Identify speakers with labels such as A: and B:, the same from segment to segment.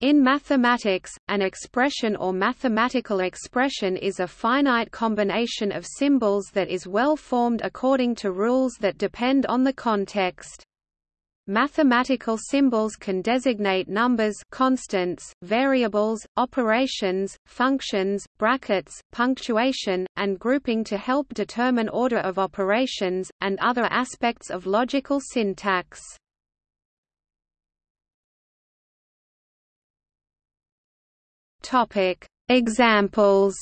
A: In mathematics, an expression or mathematical expression is a finite combination of symbols that is well formed according to rules that depend on the context. Mathematical symbols can designate numbers constants, variables, operations, functions, brackets, punctuation, and grouping to help determine order of operations, and other aspects of logical syntax. Topic: Examples.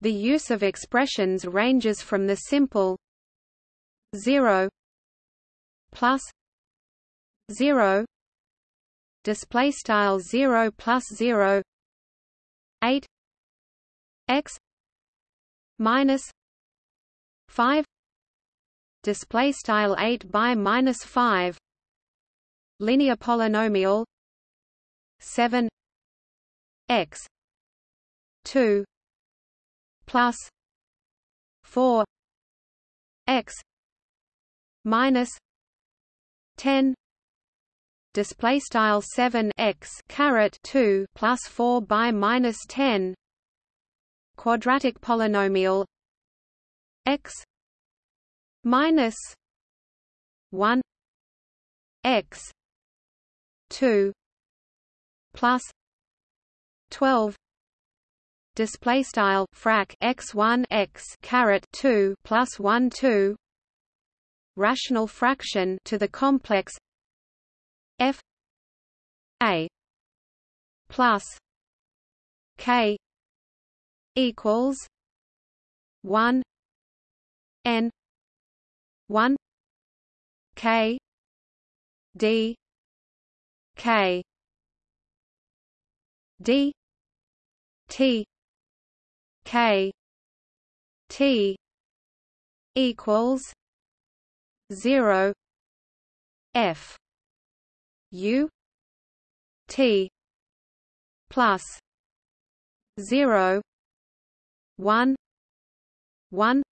A: The use of expressions ranges from the simple 0 plus 0 display style 0 plus 0 8 x minus 5 display style 8 by minus 5 linear polynomial 7 x 2 plus 4 x minus 10 display style 7 x caret 2 plus 4 by minus 10 quadratic polynomial x minus 1 x 2 plus 12 display style frac x1 x caret 2 plus 1 2 rational fraction to the complex f a plus k equals 1 n 1 k d k d. T. K. T. equals 0 f. U. T. Plus 0 1 1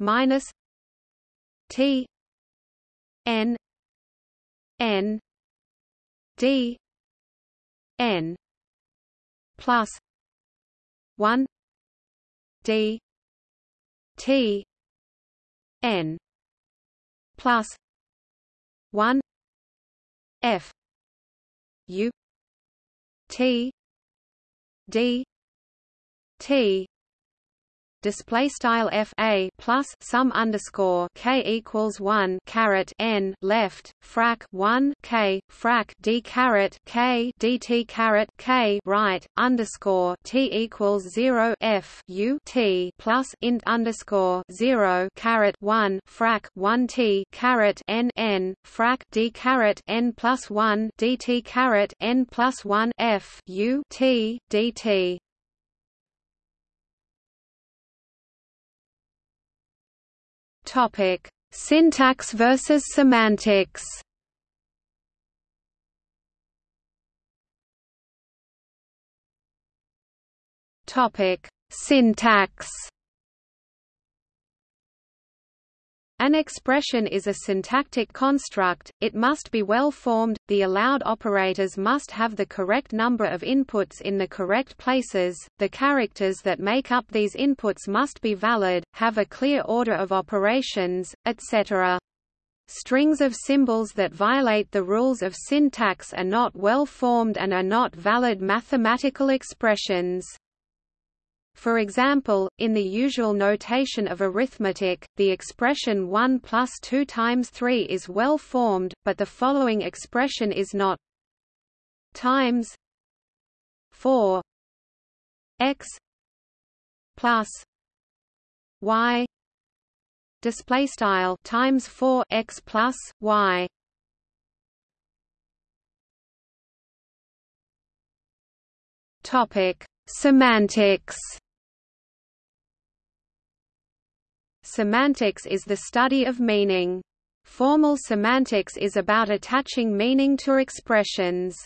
A: minus t. N. N. D. N plus 1 d. T. N. Plus. 1 f. U. T. D. T display style f a plus sum underscore k equals one caret n left frac one k frac d caret k dt caret k right underscore t equals zero f u t plus int underscore zero caret one frac one t caret n n frac d caret n plus one dt caret n plus one f u t dt Topic: Syntax versus semantics. Topic: Syntax. An expression is a syntactic construct, it must be well formed, the allowed operators must have the correct number of inputs in the correct places, the characters that make up these inputs must be valid, have a clear order of operations, etc. Strings of symbols that violate the rules of syntax are not well formed and are not valid mathematical expressions. For example, in the usual notation of arithmetic, the expression 1 plus 2 times 3 is well formed, but the following expression is not. Times 4 x plus y display style times 4 x plus y. Topic semantics Semantics is the study of meaning. Formal semantics is about attaching meaning to expressions.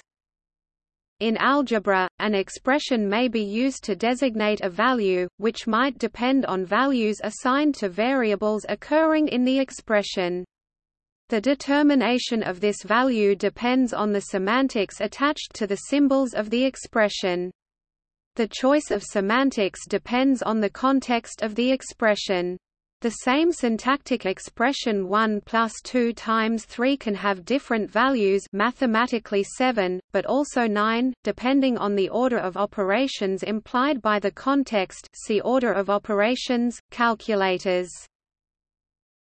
A: In algebra, an expression may be used to designate a value, which might depend on values assigned to variables occurring in the expression. The determination of this value depends on the semantics attached to the symbols of the expression. The choice of semantics depends on the context of the expression. The same syntactic expression 1 plus 2 times 3 can have different values mathematically 7, but also 9, depending on the order of operations implied by the context see order of operations, calculators.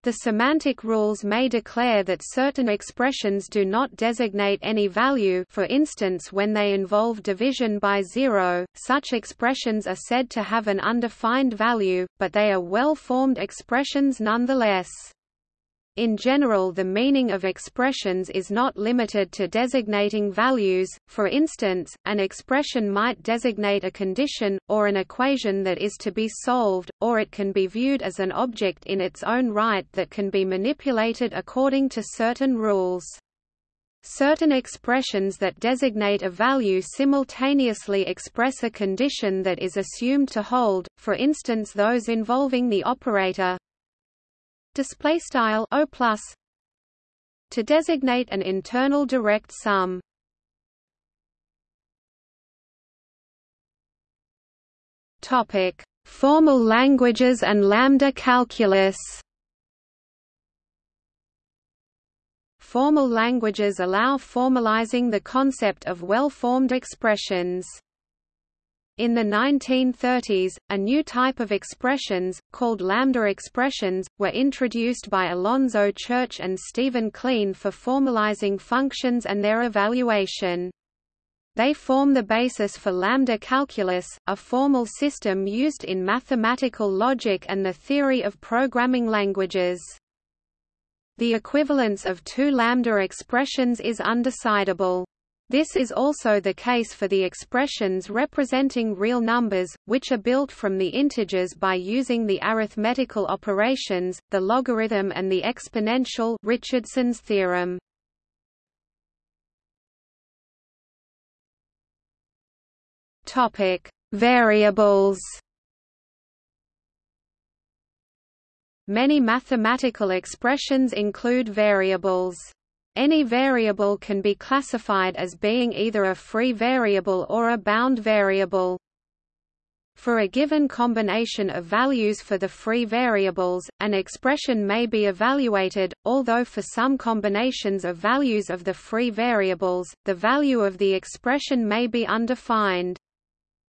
A: The semantic rules may declare that certain expressions do not designate any value for instance when they involve division by zero, such expressions are said to have an undefined value, but they are well-formed expressions nonetheless. In general the meaning of expressions is not limited to designating values, for instance, an expression might designate a condition, or an equation that is to be solved, or it can be viewed as an object in its own right that can be manipulated according to certain rules. Certain expressions that designate a value simultaneously express a condition that is assumed to hold, for instance those involving the operator display style o plus to designate an internal direct sum topic formal languages and lambda calculus Formal languages allow formalizing the concept of well-formed expressions. In the 1930s, a new type of expressions, called lambda expressions, were introduced by Alonzo Church and Stephen Kleene for formalizing functions and their evaluation. They form the basis for lambda calculus, a formal system used in mathematical logic and the theory of programming languages. The equivalence of two lambda expressions is undecidable. This is also the case for the expressions representing real numbers, which are built from the integers by using the arithmetical operations, the logarithm and the exponential Richardson's theorem. Topic: Variables. Many mathematical expressions include variables. Any variable can be classified as being either a free variable or a bound variable. For a given combination of values for the free variables, an expression may be evaluated, although for some combinations of values of the free variables, the value of the expression may be undefined.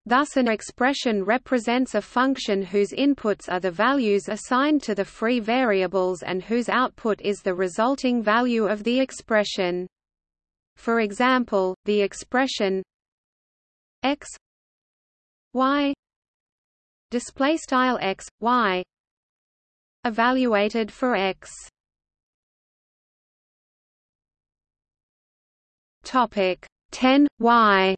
A: Thus an expression represents a function whose inputs are the values assigned to the free variables and whose output is the resulting value of the expression. For example, the expression x y display style x y evaluated for x topic 10 y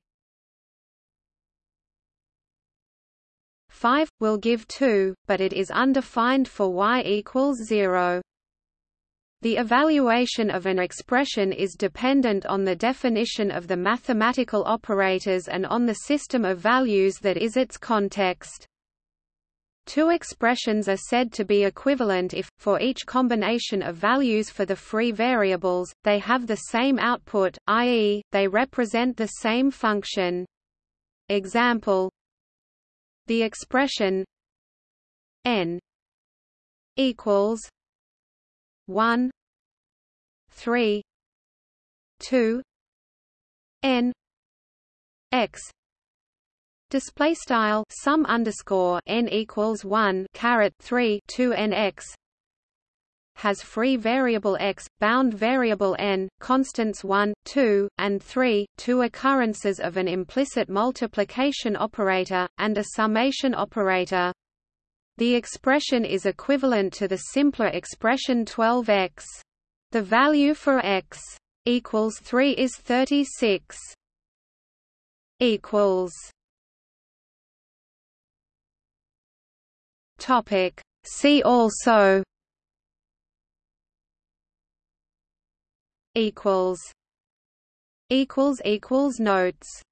A: 5, will give 2, but it is undefined for y equals 0. The evaluation of an expression is dependent on the definition of the mathematical operators and on the system of values that is its context. Two expressions are said to be equivalent if, for each combination of values for the free variables, they have the same output, i.e., they represent the same function. Example the expression n equals 1 3 2 n x. Display style sum underscore n equals 1 caret 3 2 n x has free variable x, bound variable n, constants 1, 2, and 3, two occurrences of an implicit multiplication operator, and a summation operator. The expression is equivalent to the simpler expression 12x. The value for x equals 3 is 36. equals Topic See also
B: equals equals equals notes